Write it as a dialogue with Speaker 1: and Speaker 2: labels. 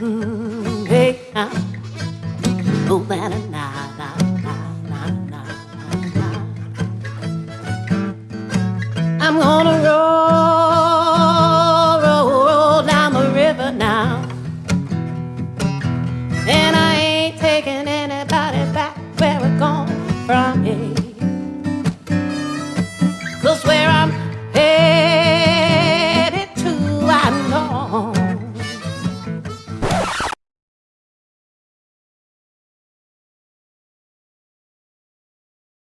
Speaker 1: hey. I'm gonna